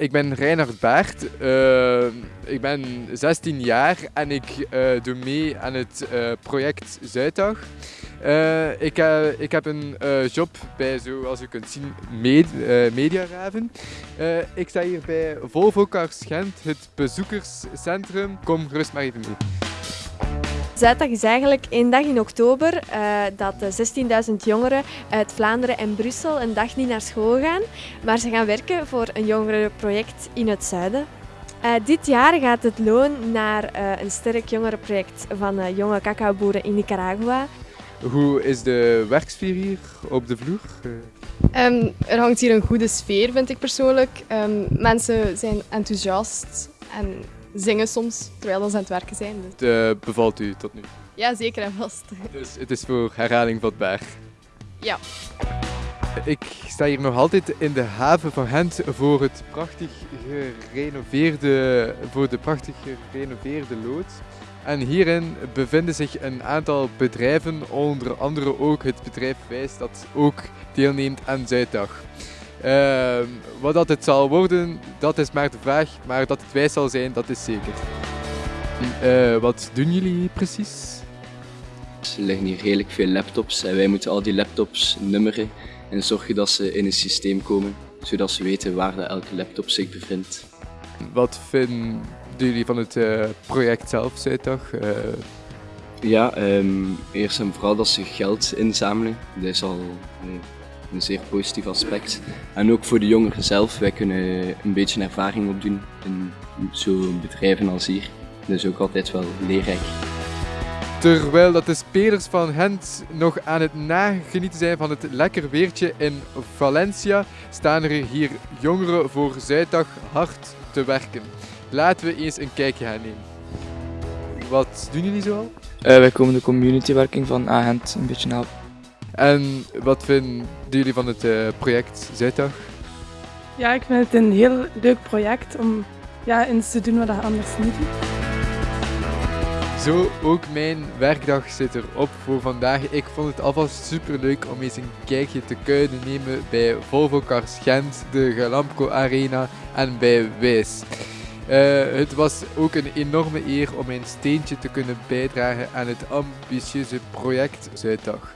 Ik ben Reinhard Baert, uh, ik ben 16 jaar en ik uh, doe mee aan het uh, project Zuiddag. ik, ik, heb een job bij, zoals u kunt zien, med Mediaraven. ik sta hier bij Volvo Cars Gent, het bezoekerscentrum. Kom gerust maar even mee. Zuiddag is eigenlijk één dag in oktober uh, dat 16.000 jongeren uit Vlaanderen en Brussel een dag niet naar school gaan, maar ze gaan werken voor een jongerenproject in het zuiden. Uh, dit jaar gaat het loon naar uh, een sterk jongerenproject van jonge cacaoboeren in Nicaragua. Hoe is de werksfeer hier op de vloer? Um, er hangt hier een goede sfeer, vind ik persoonlijk. Um, mensen zijn enthousiast en zingen soms terwijl ze aan het werken zijn. Dus. Het bevalt u tot nu? Ja, zeker en vast. Dus het is voor herhaling vatbaar? Ja. Ik sta hier nog altijd in de haven van Gent voor, het prachtig gerenoveerde, voor de prachtig gerenoveerde loods. En hierin bevinden zich een aantal bedrijven, onder andere ook het bedrijf Wijs dat ook deelneemt aan Zuiddag. Uh, wat dat het zal worden, dat is maar de vraag, maar dat het wijs zal zijn, dat is zeker. Uh, wat doen jullie precies? Er liggen hier redelijk veel laptops en wij moeten al die laptops nummeren en zorgen dat ze in een systeem komen, zodat ze weten waar elke laptop zich bevindt. Wat vinden jullie van het uh, project zelf, Zuiddag? Uh... Ja, um, eerst en vooral dat ze geld inzamelen. Dat is al een zeer positief aspect. En ook voor de jongeren zelf, wij kunnen een beetje ervaring opdoen in zo'n bedrijven als hier. Dat is ook altijd wel leerrijk. Terwijl dat de spelers van Gent nog aan het nagenieten zijn van het lekker weertje in Valencia, staan er hier jongeren voor Zuiddag hard te werken. Laten we eens een kijkje gaan nemen. Wat doen jullie zoal? Uh, wij komen de communitywerking van Agent een beetje helpen. En wat vinden jullie van het uh, project Zuiddag? Ja, ik vind het een heel leuk project om ja, eens te doen wat je anders niet doet. Zo, ook mijn werkdag zit erop voor vandaag. Ik vond het alvast super leuk om eens een kijkje te kunnen nemen bij Volvo Cars Gent, de Galamco Arena en bij Wijs. Uh, het was ook een enorme eer om mijn steentje te kunnen bijdragen aan het ambitieuze project Zuiddag.